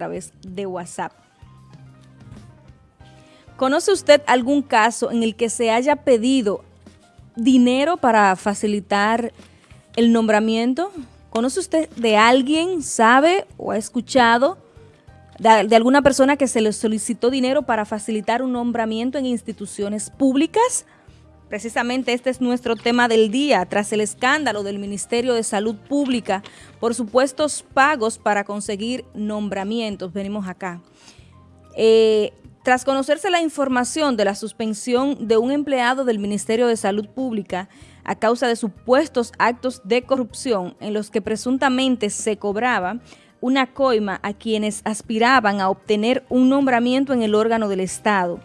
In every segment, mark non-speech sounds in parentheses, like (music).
través de WhatsApp. ¿Conoce usted algún caso en el que se haya pedido dinero para facilitar el nombramiento? ¿Conoce usted de alguien, sabe o ha escuchado de, de, alguna persona que se le solicitó dinero para facilitar un nombramiento en instituciones públicas? Precisamente este es nuestro tema del día, tras el escándalo del Ministerio de Salud Pública por supuestos pagos para conseguir nombramientos. Venimos acá. Eh, tras conocerse la información de la suspensión de un empleado del Ministerio de Salud Pública a causa de supuestos actos de corrupción en los que presuntamente se cobraba una coima a quienes aspiraban a obtener un nombramiento en el órgano del Estado,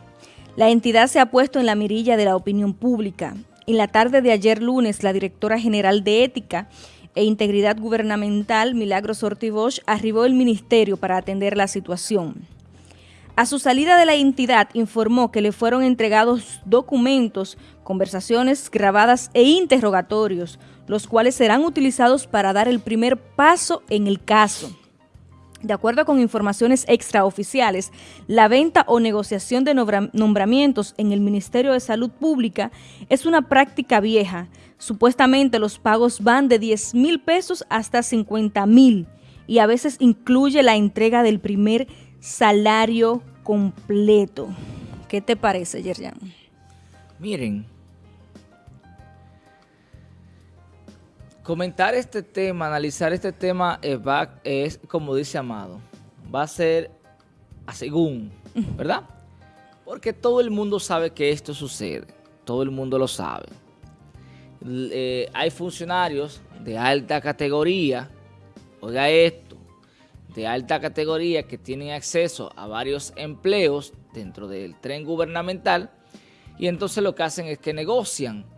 la entidad se ha puesto en la mirilla de la opinión pública. En la tarde de ayer lunes, la directora general de Ética e Integridad Gubernamental, Milagros Ortibosch, arribó al ministerio para atender la situación. A su salida de la entidad informó que le fueron entregados documentos, conversaciones grabadas e interrogatorios, los cuales serán utilizados para dar el primer paso en el caso. De acuerdo con informaciones extraoficiales, la venta o negociación de nombramientos en el Ministerio de Salud Pública es una práctica vieja. Supuestamente los pagos van de 10 mil pesos hasta 50 mil y a veces incluye la entrega del primer salario completo. ¿Qué te parece, Yerjan? Miren, Comentar este tema, analizar este tema es, es, como dice Amado, va a ser a según, ¿verdad? Porque todo el mundo sabe que esto sucede, todo el mundo lo sabe. Eh, hay funcionarios de alta categoría, oiga esto, de alta categoría que tienen acceso a varios empleos dentro del tren gubernamental y entonces lo que hacen es que negocian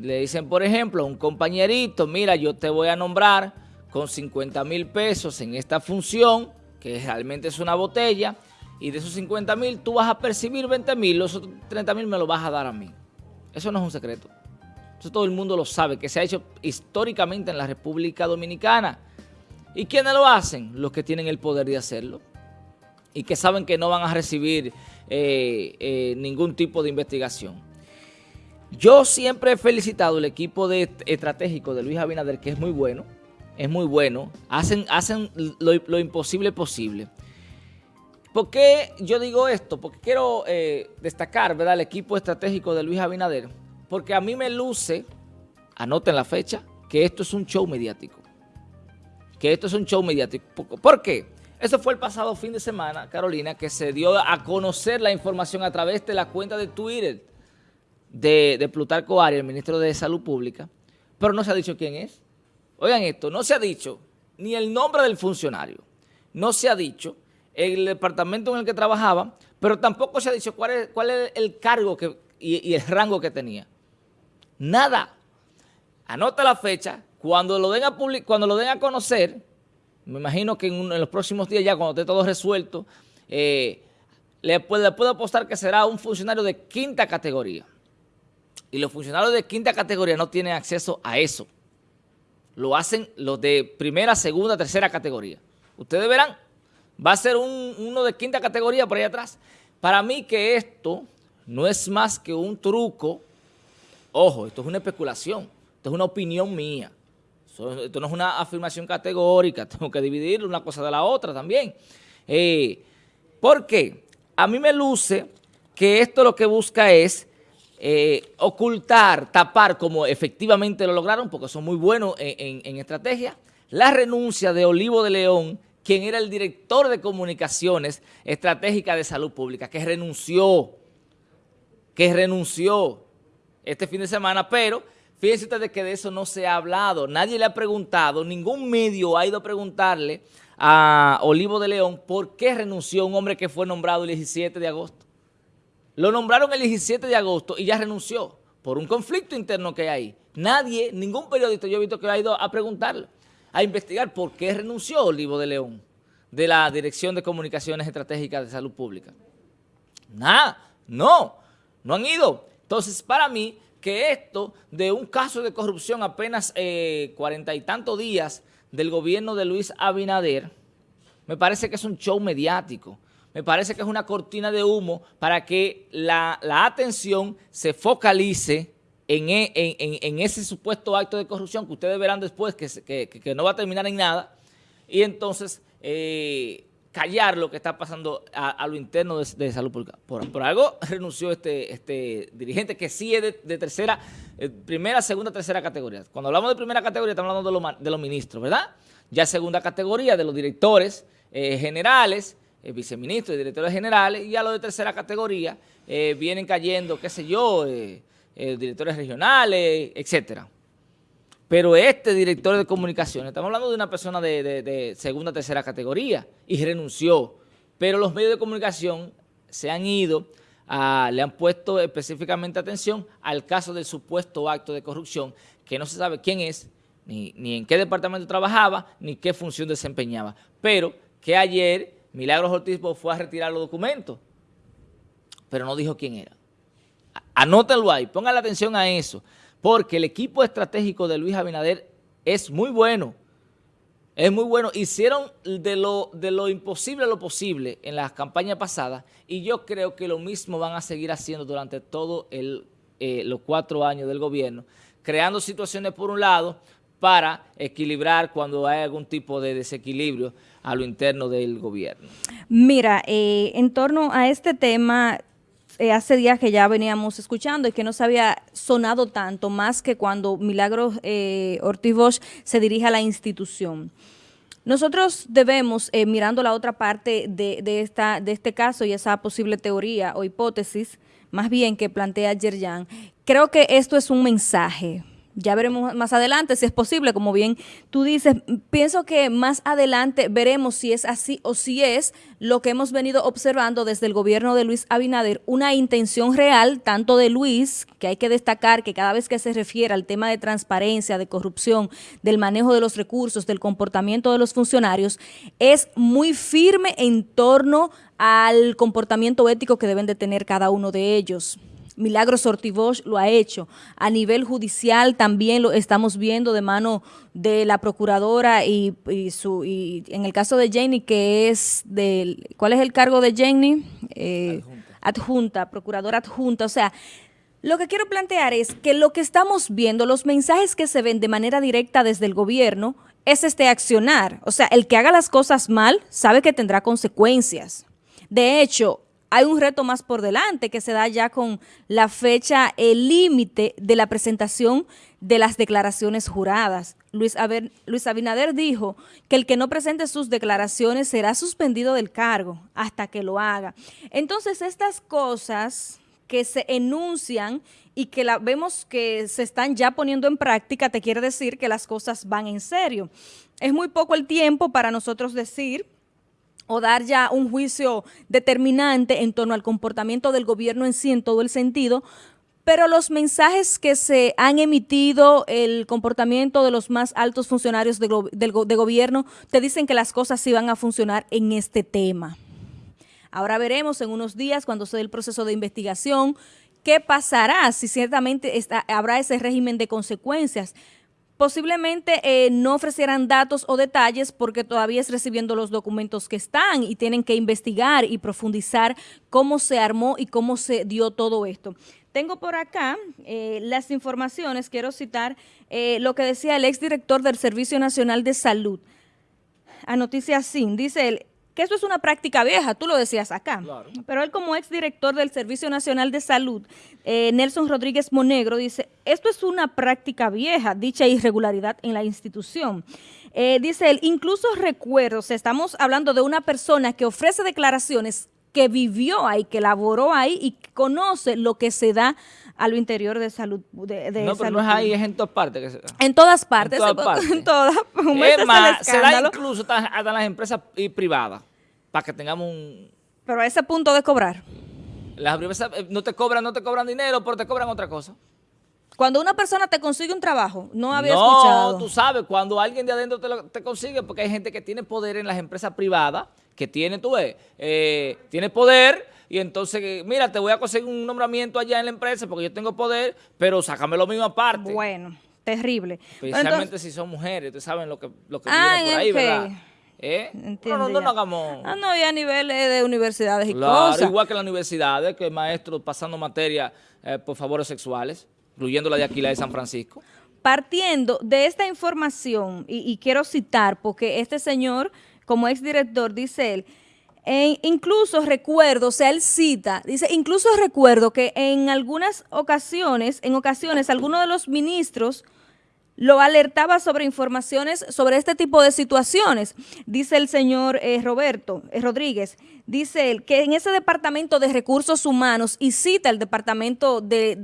le dicen, por ejemplo, a un compañerito, mira, yo te voy a nombrar con 50 mil pesos en esta función, que realmente es una botella, y de esos 50 mil tú vas a percibir 20 mil, los otros 30 mil me lo vas a dar a mí. Eso no es un secreto. Eso todo el mundo lo sabe, que se ha hecho históricamente en la República Dominicana. ¿Y quiénes lo hacen? Los que tienen el poder de hacerlo. Y que saben que no van a recibir eh, eh, ningún tipo de investigación. Yo siempre he felicitado el equipo de, estratégico de Luis Abinader, que es muy bueno, es muy bueno, hacen, hacen lo, imposible posible. ¿Por qué yo digo esto? Porque quiero eh, destacar ¿verdad? el equipo estratégico de Luis Abinader, porque a mí me luce, anoten la fecha, que esto es un show mediático. Que esto es un show mediático. ¿Por qué? Eso fue el pasado fin de semana, Carolina, que se dio a conocer la información a través de la cuenta de Twitter de, Plutarco Arias, el ministro de Salud Pública, pero no se ha dicho quién es. Oigan esto, no se ha dicho ni el nombre del funcionario, no se ha dicho el departamento en el que trabajaba, pero tampoco se ha dicho cuál es, el cargo y, el rango que tenía. Nada. Anota la fecha, cuando lo den a, cuando lo den a conocer, me imagino que en, los próximos días ya cuando esté todo resuelto, eh, le, le puedo apostar que será un funcionario de quinta categoría. Y los funcionarios de quinta categoría no tienen acceso a eso. Lo hacen los de primera, segunda, tercera categoría. Ustedes verán, va a ser uno de quinta categoría por ahí atrás. Para mí que esto no es más que un truco. Ojo, esto es una especulación, esto es una opinión mía. Esto no es una afirmación categórica, (laughs) tengo que dividir una cosa de la otra también. Eh, ¿Por qué? A mí me luce que esto lo que busca es eh, ocultar, tapar, como efectivamente lo lograron, porque son muy buenos en, estrategia, la renuncia de Olivo de León, quien era el director de comunicaciones estratégicas de salud pública, que renunció, que renunció este fin de semana, pero fíjense ustedes que de eso no se ha hablado, nadie le ha preguntado, ningún medio ha ido a preguntarle a Olivo de León por qué renunció un hombre que fue nombrado el 17 de agosto. Lo nombraron el 17 de agosto y ya renunció por un conflicto interno que hay. Nadie, ningún periodista yo he visto que ha ido a preguntarle, a investigar por qué renunció Olivo de León de la Dirección de Comunicaciones Estratégicas de Salud Pública. Nada, no, no han ido. Entonces, para mí, que esto de un caso de corrupción apenas eh, cuarenta y tantos días del gobierno de Luis Abinader, Me parece que es un show mediático. Me parece que es una cortina de humo para que la, atención se focalice e, en, ese supuesto acto de corrupción que ustedes verán después que, no va a terminar en nada y entonces eh, callar lo que está pasando a, lo interno de, salud pública. Por, algo (laughs) renunció este, este dirigente que sí es de, tercera, eh, primera, segunda, tercera categoría. Cuando hablamos de primera categoría estamos hablando de, los ministros, ¿verdad? Ya segunda categoría de los directores eh, generales, eh, viceministros y directores generales, y ya los de tercera categoría vienen cayendo, qué sé yo, directores regionales, etcétera. Pero este director de comunicaciones, estamos hablando de una persona de, segunda, tercera categoría y renunció. Pero los medios de comunicación se han ido, le han puesto específicamente atención al caso del supuesto acto de corrupción, que no se sabe quién es, ni, ni en qué departamento trabajaba, ni qué función desempeñaba. Pero que ayer Milagros Ortiz fue a retirar los documentos, pero no dijo quién era. Anótalo ahí, pongan la atención a eso porque el equipo estratégico de Luis Abinader es muy bueno. Es muy bueno. Hicieron de lo, de lo imposible lo posible en las campañas pasadas y yo creo que lo mismo van a seguir haciendo durante todos eh, los cuatro años del gobierno, creando situaciones por un lado para equilibrar cuando hay algún tipo de desequilibrio a lo interno del gobierno. Mira, eh, en torno a este tema eh, hace días que ya veníamos escuchando y que no se había sonado tanto, más que cuando Milagros eh, Ortiz Bosch se dirige a la institución. Nosotros debemos, eh, mirando la otra parte de, de, esta, de este caso y esa posible teoría o hipótesis, más bien que plantea Yerjan, creo que esto es un mensaje ya veremos más adelante si es posible, como bien tú dices. Pienso que más adelante veremos si es así o si es lo que hemos venido observando desde el gobierno de Luis Abinader, una intención real, tanto de Luis, que hay que destacar que cada vez que se refiere al tema de transparencia, de corrupción, del manejo de los recursos, del comportamiento de los funcionarios, es muy firme en torno al comportamiento ético que deben de tener cada uno de ellos. Milagros Ortivosh lo ha hecho. A nivel judicial también lo estamos viendo de mano de la procuradora y, su y en el caso de Jenny, que es del... ¿Cuál es el cargo de Jenny? Eh, adjunta. procuradora adjunta. O sea, lo que quiero plantear es que lo que estamos viendo, los mensajes que se ven de manera directa desde el gobierno, es este accionar. O sea, el que haga las cosas mal sabe que tendrá consecuencias. De hecho, hay un reto más por delante que se da ya con la fecha, el límite de la presentación de las declaraciones juradas. Luis, Luis Abinader dijo que el que no presente sus declaraciones será suspendido del cargo hasta que lo haga. Entonces, estas cosas que se enuncian y que la, vemos que se están ya poniendo en práctica, te quiere decir que las cosas van en serio. Es muy poco el tiempo para nosotros decir o dar ya un juicio determinante en torno al comportamiento del gobierno en sí en todo el sentido, pero los mensajes que se han emitido, el comportamiento de los más altos funcionarios de, gobierno, te dicen que las cosas sí van a funcionar en este tema. Ahora veremos en unos días, cuando se dé el proceso de investigación, qué pasará, si ciertamente habrá ese régimen de consecuencias. Posiblemente eh, no ofrecieran datos o detalles porque todavía es recibiendo los documentos que están y tienen que investigar y profundizar cómo se armó y cómo se dio todo esto. Tengo por acá eh, las informaciones, quiero citar eh, lo que decía el exdirector del Servicio Nacional de Salud. A Noticias Sin, dice él, que eso es una práctica vieja, tú lo decías acá. Pero él como exdirector del Servicio Nacional de Salud, eh, Nelson Rodríguez Monegro, dice, esto es una práctica vieja, dicha irregularidad en la institución. Eh, dice él, incluso recuerdo, estamos hablando de una persona que ofrece declaraciones que vivió ahí, que laboró ahí y conoce lo que se da a lo interior de salud. De, no, pero no es ahí, es en todas partes. En todas partes. (laughs) En todas partes. En todas. Es más, se da incluso hasta, las empresas privadas para que tengamos un... Pero a ese punto de cobrar. Las empresas eh, no te cobran, no te cobran dinero, pero te cobran otra cosa. Cuando una persona te consigue un trabajo, no había escuchado. No, tú sabes, cuando alguien de adentro te, te, consigue, porque hay gente que tiene poder en las empresas privadas, que tiene, tú ves, eh, tiene poder y entonces, mira, te voy a conseguir un nombramiento allá en la empresa porque yo tengo poder, pero sácame lo mismo aparte. Bueno, terrible. Especialmente si son mujeres, ustedes saben lo que, lo que viene por ahí, ¿verdad? ¿Eh? No, no, no, hagamos. Ah, no, y a niveles de universidades y cosas. igual que las universidades, que maestros pasando materia eh, por favores sexuales, incluyendo la de Aquila de San Francisco. Partiendo de esta información, y, quiero citar, porque este señor, como exdirector, dice él, incluso recuerdo, o sea, él cita, dice, incluso recuerdo que en algunas ocasiones, en ocasiones, algunos de los ministros lo alertaba sobre informaciones sobre este tipo de situaciones. Dice el señor eh, Roberto eh, Rodríguez, dice él que en ese departamento de recursos humanos, y cita el departamento de,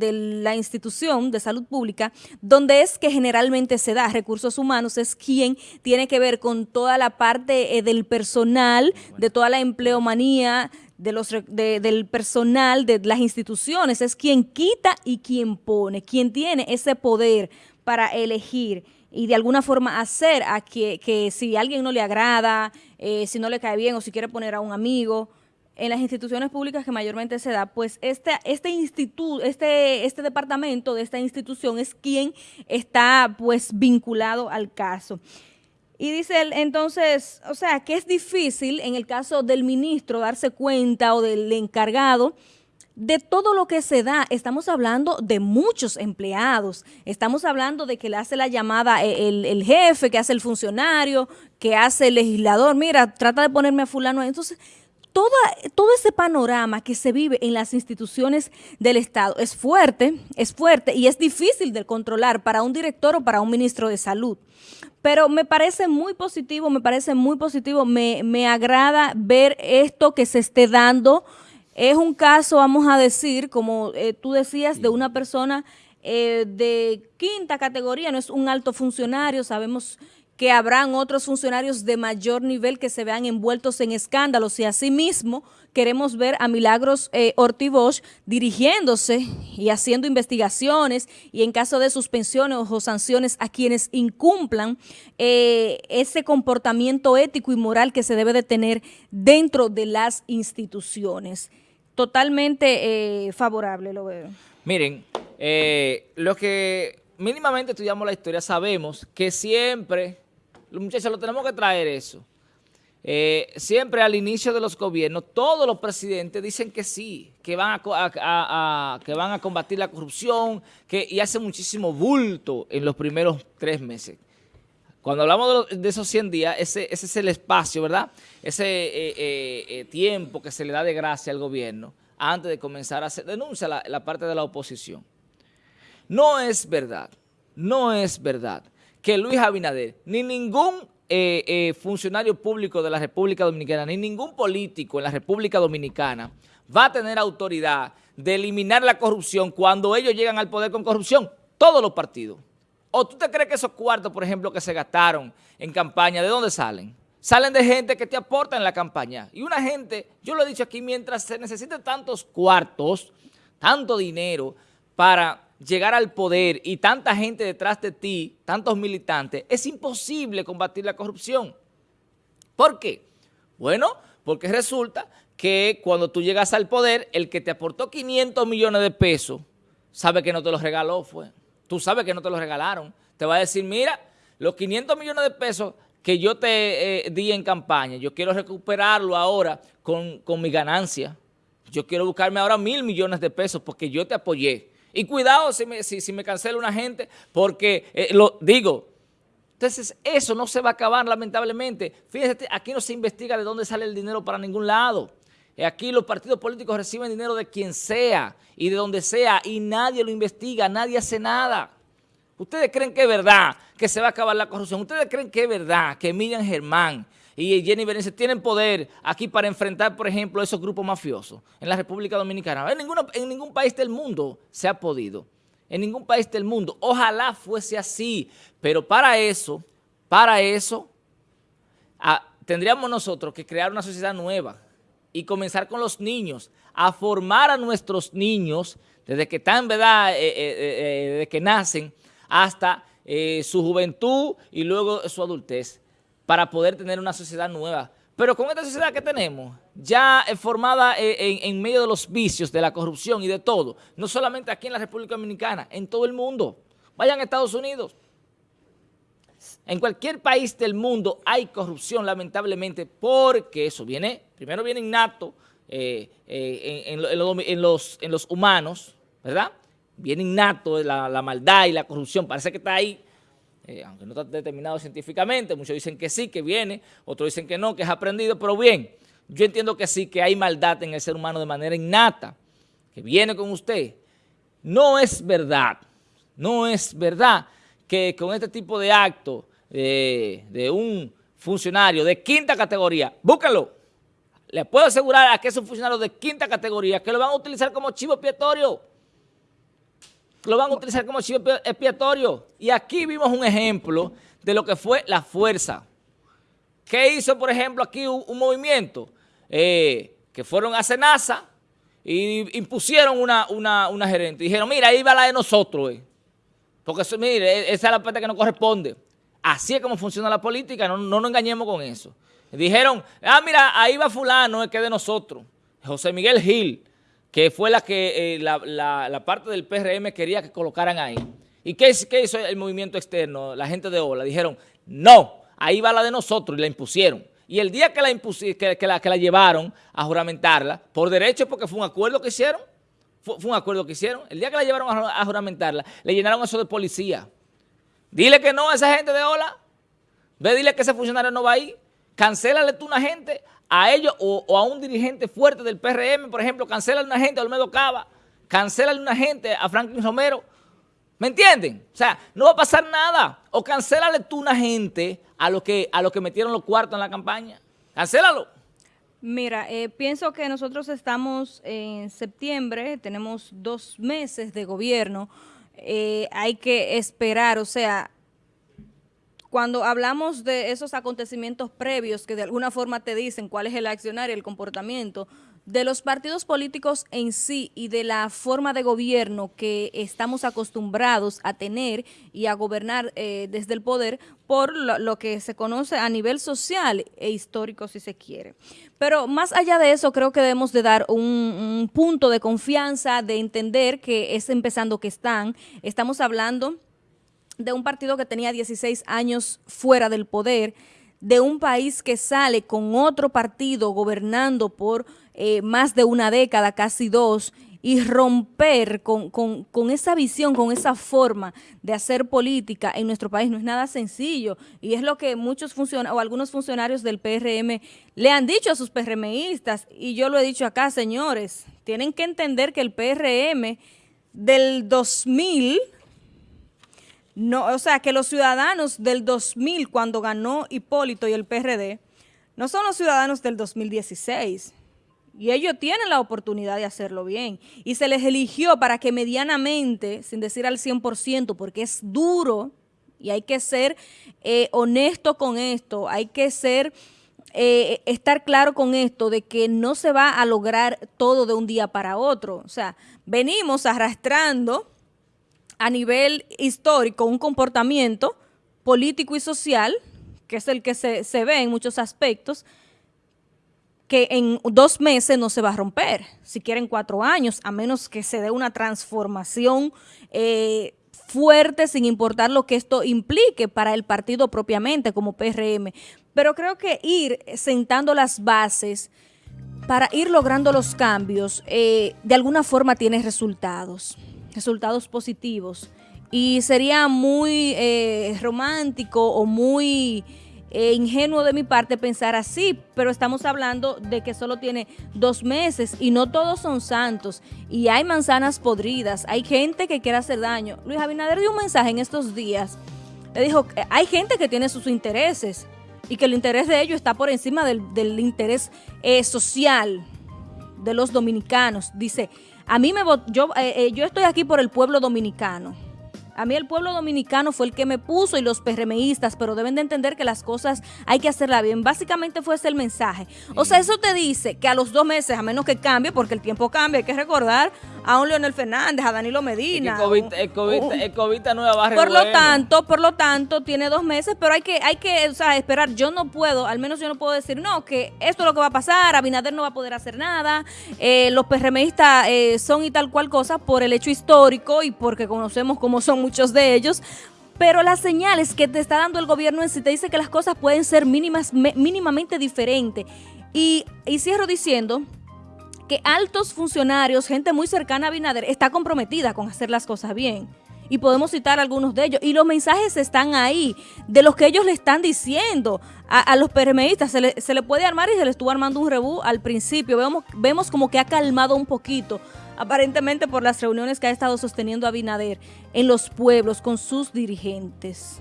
la institución de salud pública, donde es que generalmente se da recursos humanos, es quien tiene que ver con toda la parte eh, del personal, de toda la empleomanía, de los, del personal de las instituciones, es quien quita y quien pone, quien tiene ese poder para elegir y de alguna forma hacer a que, que si alguien no le agrada, eh, si no le cae bien o si quiere poner a un amigo, en las instituciones públicas que mayormente se da, pues este, este instituto, este, este departamento de esta institución es quien está pues vinculado al caso. Y dice él, entonces, o sea, que es difícil en el caso del ministro darse cuenta o del encargado de todo lo que se da, estamos hablando de muchos empleados, estamos hablando de que le hace la llamada eh, el, jefe, que hace el funcionario, que hace el legislador, mira, trata de ponerme a fulano. Entonces, todo ese panorama que se vive en las instituciones del Estado es fuerte, es fuerte y es difícil de controlar para un director o para un ministro de salud. Pero me parece muy positivo, me parece muy positivo, me, me agrada ver esto que se esté dando, es un caso, vamos a decir, como eh, tú decías, de una persona eh, de quinta categoría, no es un alto funcionario, sabemos que habrán otros funcionarios de mayor nivel que se vean envueltos en escándalos y asimismo queremos ver a Milagros eh, dirigiéndose y haciendo investigaciones y en caso de suspensiones o sanciones a quienes incumplan eh, ese comportamiento ético y moral que se debe de tener dentro de las instituciones. Totalmente eh, favorable lo veo. Miren, eh, lo que mínimamente estudiamos la historia sabemos que siempre los muchachos, lo tenemos que traer eso. Eh, siempre al inicio de los gobiernos, todos los presidentes dicen que sí, que van a, que van a combatir la corrupción, que, y hace muchísimo bulto en los primeros tres meses. Cuando hablamos de, esos 100 días, ese, es el espacio, ¿verdad? Ese eh, eh, tiempo que se le da de gracia al gobierno antes de comenzar a hacer denuncia la, la parte de la oposición. No es verdad, no es verdad que Luis Abinader, ni ningún eh, eh, funcionario público de la República Dominicana, ni ningún político en la República Dominicana va a tener autoridad de eliminar la corrupción cuando ellos llegan al poder con corrupción. Todos los partidos. ¿O tú te crees que esos cuartos, por ejemplo, que se gastaron en campaña, ¿de dónde salen? Salen de gente que te aporta en la campaña. Y una gente, yo lo he dicho aquí, mientras se necesiten tantos cuartos, tanto dinero para llegar al poder y tanta gente detrás de ti, tantos militantes, es imposible combatir la corrupción. ¿Por qué? Bueno, porque resulta que cuando tú llegas al poder, el que te aportó 500 millones de pesos, sabe que no te los regaló, fue. Tú sabes que no te los regalaron. Te va a decir, mira, los 500 millones de pesos que yo te eh, di en campaña, yo quiero recuperarlo ahora con, con mi ganancia. Yo quiero buscarme ahora mil millones de pesos porque yo te apoyé. Y cuidado si me, si, me cancela una gente, porque eh, lo digo, entonces eso no se va a acabar lamentablemente. Fíjate, aquí no se investiga de dónde sale el dinero para ningún lado. Aquí los partidos políticos reciben dinero de quien sea y de donde sea y nadie lo investiga, nadie hace nada. ¿Ustedes creen que es verdad que se va a acabar la corrupción? ¿Ustedes creen que es verdad que Miriam Germán y Jenny Berenice tienen poder aquí para enfrentar, por ejemplo, esos grupos mafiosos en la República Dominicana. En, en ningún país del mundo se ha podido. En ningún país del mundo. Ojalá fuese así. Pero para eso, para eso, ah, tendríamos nosotros que crear una sociedad nueva y comenzar con los niños, a formar a nuestros niños desde que están, ¿verdad?, eh, eh, eh, desde que nacen hasta su juventud y luego su adultez para poder tener una sociedad nueva. Pero con esta sociedad que tenemos, ya formada eh, en, medio de los vicios, de la corrupción y de todo, no solamente aquí en la República Dominicana, en todo el mundo. Vayan a Estados Unidos. En cualquier país del mundo hay corrupción, lamentablemente, porque eso viene, primero viene innato eh, eh, en, los, humanos, ¿verdad? Viene innato la, maldad y la corrupción, parece que está ahí, eh, aunque no está determinado científicamente, muchos dicen que sí, que viene, otros dicen que no, que es aprendido, pero bien, yo entiendo que sí, que hay maldad en el ser humano de manera innata, que viene con usted. No es verdad, no es verdad que con este tipo de acto de, un funcionario de quinta categoría, búscalo, le puedo asegurar a que es un funcionario de quinta categoría que lo van a utilizar como chivo expiatorio. Lo van a utilizar como chivo expiatorio. Y aquí vimos un ejemplo de lo que fue la fuerza. ¿Qué hizo, por ejemplo, aquí un, movimiento? Eh, que fueron a Senasa y impusieron una, una, gerente. Dijeron, mira, ahí va la de nosotros. Eh. Porque, mire, esa es la parte que nos corresponde. Así es como funciona la política, no, no nos engañemos con eso. Dijeron, ah, mira, ahí va fulano, es que de nosotros. José Miguel Gil, que fue la que eh, la, parte del PRM quería que colocaran ahí. ¿Y qué, qué, hizo el movimiento externo, la gente de OLA? Dijeron, no, ahí va la de nosotros y la impusieron. Y el día que la, que, la, que la llevaron a juramentarla, por derecho, porque fue un acuerdo que hicieron, fue, un acuerdo que hicieron, el día que la llevaron a, a juramentarla, le llenaron eso de policía. Dile que no a esa gente de OLA. Ve, dile que ese funcionario no va ahí. Cancélale tú una gente a ellos o, a un dirigente fuerte del PRM, por ejemplo, cancélale una gente a Olmedo Cava, cancélale una gente a Franklin Romero. ¿Me entienden? O sea, no va a pasar nada. O cancélale tú una gente a los que, a que metieron los cuartos en la campaña. Cancélalo. Mira, eh, pienso que nosotros estamos en septiembre, tenemos dos meses de gobierno, eh, hay que esperar, o sea, cuando hablamos de esos acontecimientos previos que de alguna forma te dicen cuál es el accionario, el comportamiento, de los partidos políticos en sí y de la forma de gobierno que estamos acostumbrados a tener y a gobernar eh, desde el poder por lo, que se conoce a nivel social e histórico si se quiere. Pero más allá de eso creo que debemos de dar un, un punto de confianza, de entender que es empezando que están, estamos hablando de un partido que tenía 16 años fuera del poder, de un país que sale con otro partido gobernando por eh, más de una década, casi dos, y romper con, esa visión, con esa forma de hacer política en nuestro país no es nada sencillo. Y es lo que muchos funcionarios o algunos funcionarios del PRM le han dicho a sus PRMistas. Y yo lo he dicho acá, señores, tienen que entender que el PRM del 2000 no, o sea, que los ciudadanos del 2000, cuando ganó Hipólito y el PRD, no son los ciudadanos del 2016. Y ellos tienen la oportunidad de hacerlo bien. Y se les eligió para que medianamente, sin decir al 100%, porque es duro y hay que ser eh, honesto con esto, hay que ser... Eh, estar claro con esto de que no se va a lograr todo de un día para otro. O sea, venimos arrastrando a nivel histórico un comportamiento político y social, que es el que se, ve en muchos aspectos, que en dos meses no se va a romper, si quieren cuatro años, a menos que se dé una transformación eh, fuerte sin importar lo que esto implique para el partido propiamente como PRM. Pero creo que ir sentando las bases para ir logrando los cambios, eh, de alguna forma tiene resultados resultados positivos. Y sería muy eh, romántico o muy eh, ingenuo de mi parte pensar así, pero estamos hablando de que solo tiene dos meses y no todos son santos. Y hay manzanas podridas, hay gente que quiere hacer daño. Luis Abinader dio un mensaje en estos días. Le dijo, hay gente que tiene sus intereses y que el interés de ellos está por encima del, interés eh, social de los dominicanos. Dice, a mí me yo, eh, eh, yo estoy aquí por el pueblo dominicano. A mí el pueblo dominicano fue el que me puso y los PRMistas, pero deben de entender que las cosas hay que hacerlas bien. Básicamente fue ese el mensaje. O sea, eso te dice que a los dos meses, a menos que cambie, porque el tiempo cambia, hay que recordar a un Leonel Fernández, a Danilo Medina. El COVID, nueva Por lo tanto, por lo tanto, tiene dos meses, pero hay que, hay que o sea, esperar. Yo no puedo, al menos yo no puedo decir, no, que esto es lo que va a pasar, Abinader no va a poder hacer nada, eh, los PRMistas eh, son y tal cual cosa por el hecho histórico y porque conocemos cómo son muchos de ellos, pero las señales que te está dando el gobierno en sí te dice que las cosas pueden ser mínimas, mínimamente diferentes. Y, y cierro diciendo que altos funcionarios, gente muy cercana a Binader, está comprometida con hacer las cosas bien. Y podemos citar algunos de ellos. Y los mensajes están ahí, de los que ellos le están diciendo a, los PRMistas. Se le, se le, puede armar y se le estuvo armando un rebú al principio. Vemos, vemos como que ha calmado un poquito aparentemente por las reuniones que ha estado sosteniendo Abinader en los pueblos con sus dirigentes.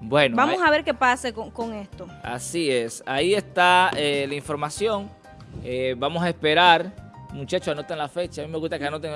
Bueno, vamos a ver qué pase con, esto. Así es, ahí está eh, la información. Eh, vamos a esperar. Muchachos, anoten la fecha. A mí me gusta que anoten,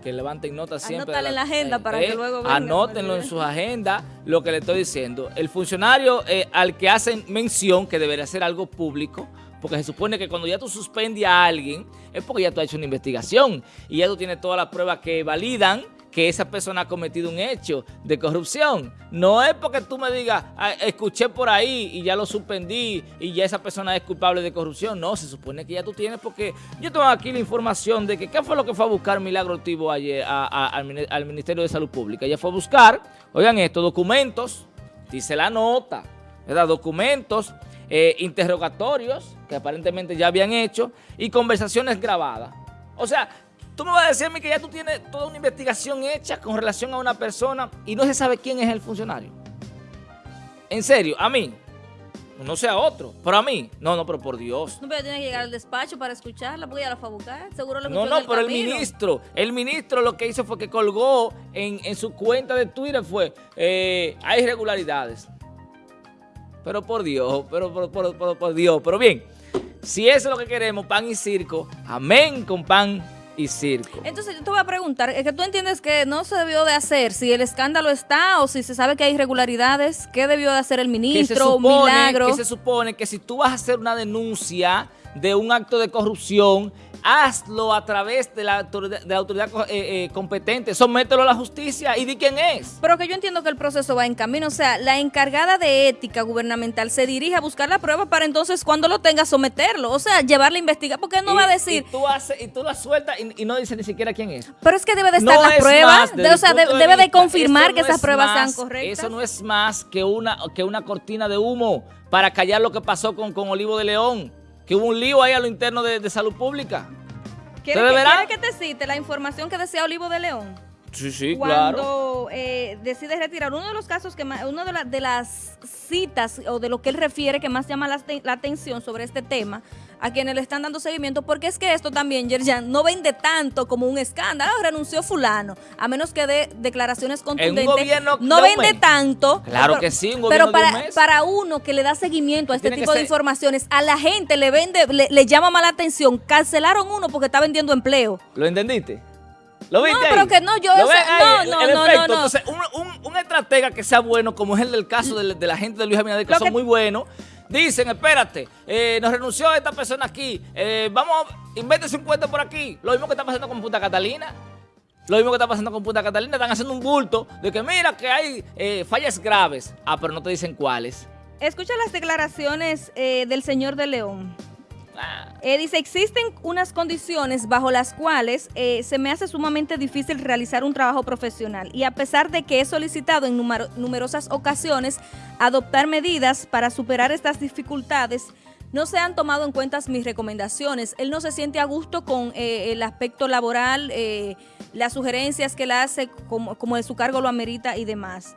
que, levanten notas siempre. Anótale en la agenda para que eh, luego Anótenlo en sus agendas, lo que le estoy diciendo. El funcionario al que hacen mención, que debería ser algo público, porque se supone que cuando ya tú suspendes a alguien, es porque ya tú has hecho una investigación y ya tú tienes todas las pruebas que validan que esa persona ha cometido un hecho de corrupción. No es porque tú me digas, ah, escuché por ahí y ya lo suspendí y ya esa persona es culpable de corrupción. No, se supone que ya tú tienes porque yo tengo aquí la información de que qué fue lo que fue a buscar Milagro Tibo ayer al Ministerio de Salud Pública. Ella fue a buscar, oigan esto, documentos, dice la nota, ¿verdad? Documentos eh, interrogatorios que aparentemente ya habían hecho y conversaciones grabadas. O sea, tú me vas a decirme que ya tú tienes toda una investigación hecha con relación a una persona y no se sabe quién es el funcionario. En serio, a mí, no sea otro, pero a mí, no, no, pero por Dios. No, pero tiene que llegar al despacho para escucharla, porque ya la fue a buscar, seguro lo No, no, pero el ministro, el ministro lo que hizo fue que colgó en, su cuenta de Twitter fue, eh, hay irregularidades. Pero por Dios, pero por, Dios. Pero bien, si eso es lo que queremos, pan y circo, amén con pan y circo. Entonces yo te voy a preguntar, es que tú entiendes que no se debió de hacer, si el escándalo está o si se sabe que hay irregularidades, ¿qué debió de hacer el ministro? Milagro. Que se supone que si tú vas a hacer una denuncia de un acto de corrupción, hazlo a través de la autoridad, de autoridad eh, eh, competente, somételo a la justicia y di quién es. Pero que yo entiendo que el proceso va en camino, o sea, la encargada de ética gubernamental se dirige a buscar la prueba para entonces cuando lo tenga someterlo, o sea, llevarla a investigar, porque no va a decir... Y tú, haces, y tú la sueltas y, no dice ni siquiera quién es. Pero es que debe de estar la prueba, o sea, debe de confirmar que esas pruebas sean correctas. Eso no es más que una, que una cortina de humo para callar lo que pasó con, con Olivo de León que hubo un lío ahí a lo interno de, salud pública. ¿Quieres que, que, te cite la información que decía Olivo de León? Sí, sí, Cuando, claro. eh, decide retirar uno de los casos que más, una de, de las citas o de lo que él refiere que más llama la, la atención sobre este tema a quienes le están dando seguimiento, porque es que esto también, Yerjan, no vende tanto como un escándalo. Renunció fulano, a menos que dé declaraciones contundentes. no vende tanto. Claro que sí, un Pero para, para uno que le da seguimiento a este tipo de informaciones, a la gente le vende, le, llama mala atención. Cancelaron uno porque está vendiendo empleo. ¿Lo entendiste? ¿Lo viste No, pero que no, yo... no, no, no, no, Entonces, un, estratega que sea bueno, como es el del caso de, la gente de Luis Abinader, que son muy buenos, Dicen, espérate, eh, nos renunció esta persona aquí, eh, vamos, invéntese un puente por aquí. Lo mismo que está pasando con Punta Catalina. Lo mismo que está pasando con Punta Catalina, están haciendo un bulto de que mira que hay eh, fallas graves. Ah, pero no te dicen cuáles. Escucha las declaraciones del señor de León. Eh, dice, existen unas condiciones bajo las cuales eh, se me hace sumamente difícil realizar un trabajo profesional y a pesar de que he solicitado en numerosas ocasiones adoptar medidas para superar estas dificultades, no se han tomado en cuenta mis recomendaciones. Él no se siente a gusto con eh, el aspecto laboral, las sugerencias que él hace, como, como de su cargo lo amerita y demás.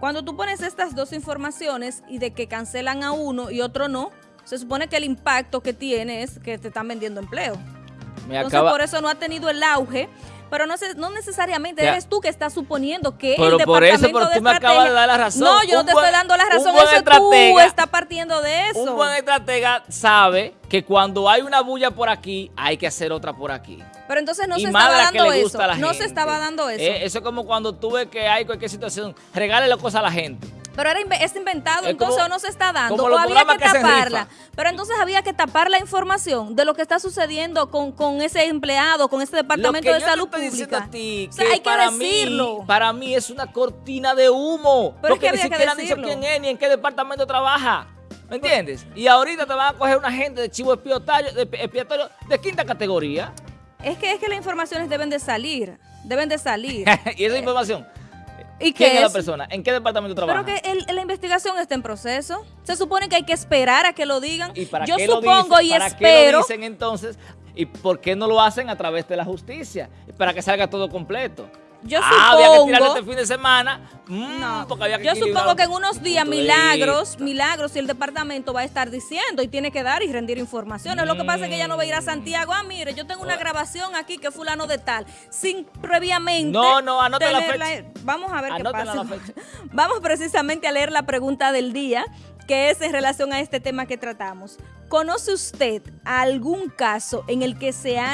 Cuando tú pones estas dos informaciones y de que cancelan a uno y otro no, se supone que el impacto que tiene es que te están vendiendo empleo. Entonces, por eso no ha tenido el auge. Pero no, no necesariamente eres tú que estás suponiendo que el departamento por eso, pero tú me acabas de dar la razón. No, yo no te estoy dando la razón. Eso tú estás partiendo de eso. Un buen estratega sabe que cuando hay una bulla por aquí, hay que hacer otra por aquí. Pero entonces no se estaba dando eso. No se estaba dando eso. eso es como cuando tú ves que hay cualquier situación, regale cosas a la gente. Pero era es inventado, entonces o no se está dando, o había que, taparla. Pero entonces había que tapar la información de lo que está sucediendo con, con ese empleado, con ese departamento de salud pública. A ti, que hay para que decirlo. Mí, para mí es una cortina de humo. Pero porque ni siquiera han dicho quién es ni en qué departamento trabaja. ¿Me entiendes? Y ahorita te van a coger una gente de chivo expiatorio de, expiatorio de quinta categoría. Es que es que las informaciones deben de salir. Deben de salir. (laughs) y esa información ¿Y ¿Quién es la persona? ¿En qué departamento trabaja? Pero que el- la investigación está en proceso. Se supone que hay que esperar a que lo digan. ¿Y para Yo qué lo supongo y ¿Para qué espero. lo dicen entonces? ¿Y por qué no lo hacen a través de la justicia? Para que salga todo completo. Yo ah, había que tirar supongo- este fin de semana. mm, No, porque había que yo supongo que en un unos días milagros, milagros y el departamento va a estar diciendo y tiene que dar y rendir informaciones. Lo que pasa es que ella no va a ir a Santiago. Ah, mire, yo tengo una grabación aquí que fulano de tal, sin previamente. No, no, anota la tenerla- Vamos a ver qué pasa. fecha. (laughs) Vamos precisamente a leer la pregunta del día, que es en relación a este tema que tratamos. ¿Conoce usted algún caso en el que se ha